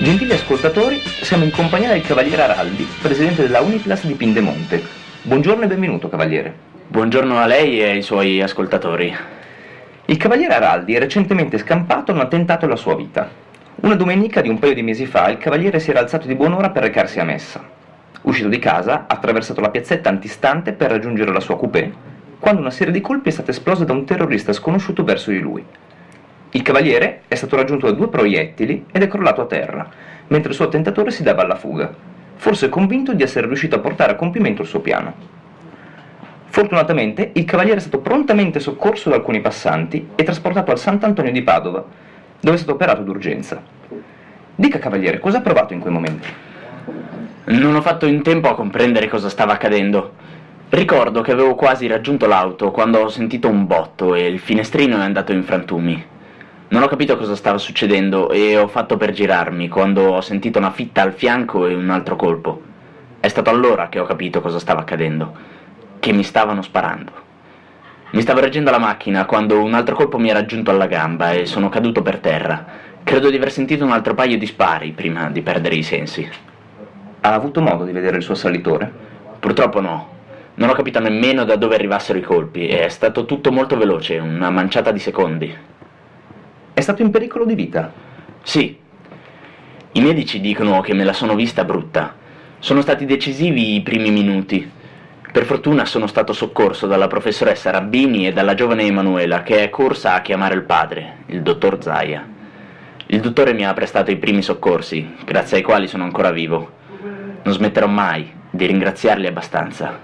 Gentili ascoltatori, siamo in compagnia del Cavaliere Araldi, presidente della Uniplas di Pindemonte. Buongiorno e benvenuto, Cavaliere. Buongiorno a lei e ai suoi ascoltatori. Il Cavaliere Araldi è recentemente scampato un attentato alla sua vita. Una domenica di un paio di mesi fa il Cavaliere si era alzato di buon'ora per recarsi a messa. Uscito di casa, ha attraversato la piazzetta antistante per raggiungere la sua coupé, quando una serie di colpi è stata esplosa da un terrorista sconosciuto verso di lui. Il cavaliere è stato raggiunto da due proiettili ed è crollato a terra, mentre il suo attentatore si dava alla fuga, forse convinto di essere riuscito a portare a compimento il suo piano. Fortunatamente il cavaliere è stato prontamente soccorso da alcuni passanti e trasportato al Sant'Antonio di Padova, dove è stato operato d'urgenza. Dica cavaliere, cosa ha provato in quei momenti? Non ho fatto in tempo a comprendere cosa stava accadendo. Ricordo che avevo quasi raggiunto l'auto quando ho sentito un botto e il finestrino è andato in frantumi. Non ho capito cosa stava succedendo e ho fatto per girarmi quando ho sentito una fitta al fianco e un altro colpo. È stato allora che ho capito cosa stava accadendo, che mi stavano sparando. Mi stavo reggendo la macchina quando un altro colpo mi ha raggiunto alla gamba e sono caduto per terra. Credo di aver sentito un altro paio di spari prima di perdere i sensi. Ha avuto modo di vedere il suo assalitore? Purtroppo no. Non ho capito nemmeno da dove arrivassero i colpi, è stato tutto molto veloce, una manciata di secondi. È stato in pericolo di vita? Sì. I medici dicono che me la sono vista brutta. Sono stati decisivi i primi minuti. Per fortuna sono stato soccorso dalla professoressa Rabbini e dalla giovane Emanuela, che è corsa a chiamare il padre, il dottor Zaia. Il dottore mi ha prestato i primi soccorsi, grazie ai quali sono ancora vivo. Non smetterò mai di ringraziarli abbastanza.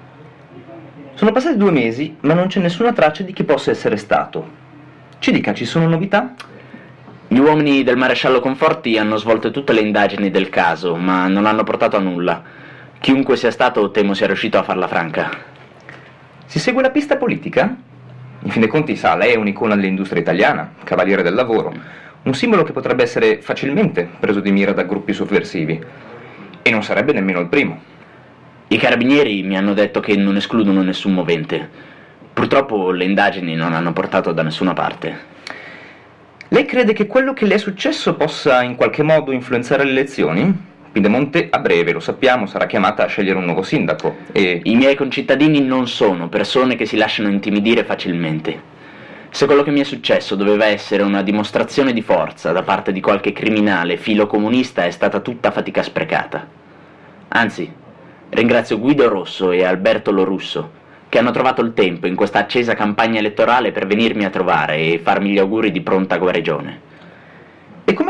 Sono passati due mesi, ma non c'è nessuna traccia di chi possa essere stato. Ci dica, ci sono novità? Gli uomini del maresciallo Conforti hanno svolto tutte le indagini del caso, ma non hanno portato a nulla. Chiunque sia stato, temo sia riuscito a farla franca. Si segue la pista politica? In fin dei conti, sa, lei è un'icona dell'industria italiana, cavaliere del lavoro, un simbolo che potrebbe essere facilmente preso di mira da gruppi sovversivi. E non sarebbe nemmeno il primo. I carabinieri mi hanno detto che non escludono nessun movente. Purtroppo le indagini non hanno portato da nessuna parte. Lei crede che quello che le è successo possa in qualche modo influenzare le elezioni? Piedemonte a breve, lo sappiamo, sarà chiamata a scegliere un nuovo sindaco e... I miei concittadini non sono persone che si lasciano intimidire facilmente. Se quello che mi è successo doveva essere una dimostrazione di forza da parte di qualche criminale filo comunista è stata tutta fatica sprecata. Anzi, ringrazio Guido Rosso e Alberto Lorusso che hanno trovato il tempo in questa accesa campagna elettorale per venirmi a trovare e farmi gli auguri di pronta guarigione.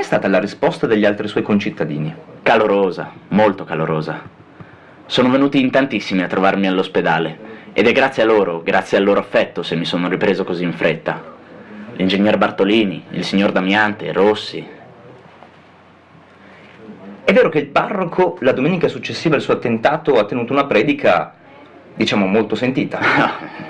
Com'è stata la risposta degli altri suoi concittadini? Calorosa, molto calorosa. Sono venuti in tantissimi a trovarmi all'ospedale ed è grazie a loro, grazie al loro affetto se mi sono ripreso così in fretta. L'ingegner Bartolini, il signor Damiante, Rossi. È vero che il parroco, la domenica successiva al suo attentato, ha tenuto una predica diciamo molto sentita.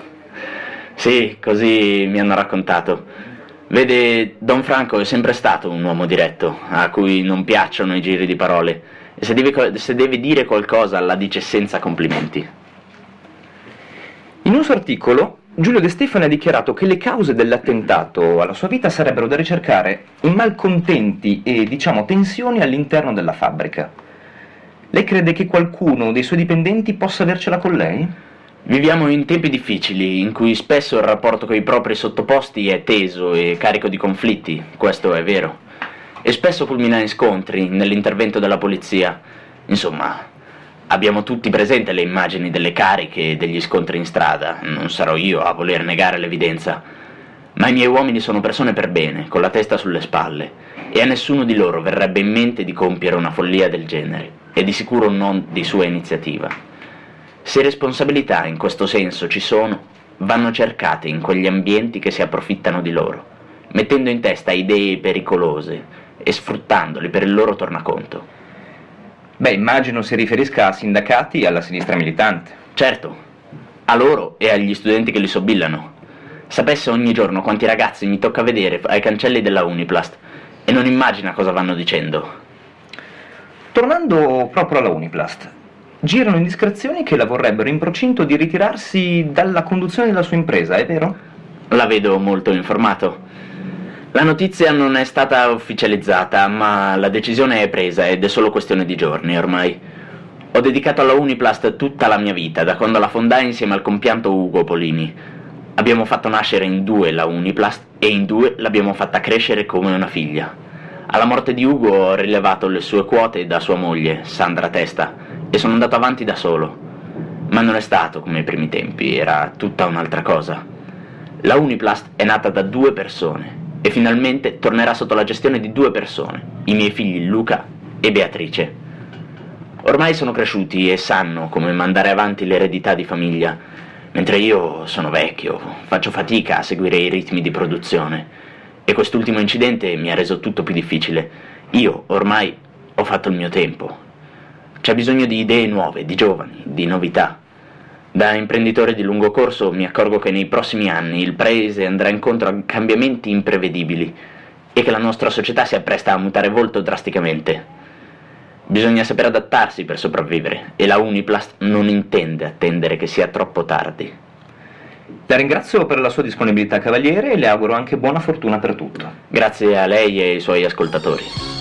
sì, così mi hanno raccontato. Vede, Don Franco è sempre stato un uomo diretto, a cui non piacciono i giri di parole, e se deve, se deve dire qualcosa la dice senza complimenti. In un suo articolo, Giulio De Stefani ha dichiarato che le cause dell'attentato alla sua vita sarebbero da ricercare in malcontenti e, diciamo, tensioni all'interno della fabbrica. Lei crede che qualcuno dei suoi dipendenti possa avercela con lei? Viviamo in tempi difficili, in cui spesso il rapporto con i propri sottoposti è teso e carico di conflitti, questo è vero. E spesso culmina in scontri, nell'intervento della polizia. Insomma, abbiamo tutti presente le immagini delle cariche e degli scontri in strada, non sarò io a voler negare l'evidenza. Ma i miei uomini sono persone per bene, con la testa sulle spalle, e a nessuno di loro verrebbe in mente di compiere una follia del genere e di sicuro non di sua iniziativa. Se responsabilità in questo senso ci sono, vanno cercate in quegli ambienti che si approfittano di loro, mettendo in testa idee pericolose e sfruttandoli per il loro tornaconto. Beh, immagino si riferisca a sindacati e alla sinistra militante. Certo, a loro e agli studenti che li sobillano. Sapesse ogni giorno quanti ragazzi mi tocca vedere ai cancelli della Uniplast e non immagina cosa vanno dicendo. Tornando proprio alla Uniplast, girano indiscrezioni che la vorrebbero in procinto di ritirarsi dalla conduzione della sua impresa, è vero? La vedo molto informato. La notizia non è stata ufficializzata, ma la decisione è presa ed è solo questione di giorni ormai. Ho dedicato alla Uniplast tutta la mia vita, da quando la fondai insieme al compianto Ugo Polini. Abbiamo fatto nascere in due la Uniplast e in due l'abbiamo fatta crescere come una figlia. Alla morte di Ugo ho rilevato le sue quote da sua moglie, Sandra Testa, e sono andato avanti da solo. Ma non è stato come ai primi tempi, era tutta un'altra cosa. La Uniplast è nata da due persone e finalmente tornerà sotto la gestione di due persone, i miei figli Luca e Beatrice. Ormai sono cresciuti e sanno come mandare avanti l'eredità di famiglia, mentre io sono vecchio, faccio fatica a seguire i ritmi di produzione. E quest'ultimo incidente mi ha reso tutto più difficile. Io ormai ho fatto il mio tempo. C'è bisogno di idee nuove, di giovani, di novità. Da imprenditore di lungo corso mi accorgo che nei prossimi anni il paese andrà incontro a cambiamenti imprevedibili e che la nostra società si appresta a mutare volto drasticamente. Bisogna saper adattarsi per sopravvivere e la Uniplast non intende attendere che sia troppo tardi. La ringrazio per la sua disponibilità, Cavaliere, e le auguro anche buona fortuna per tutto. Grazie a lei e ai suoi ascoltatori.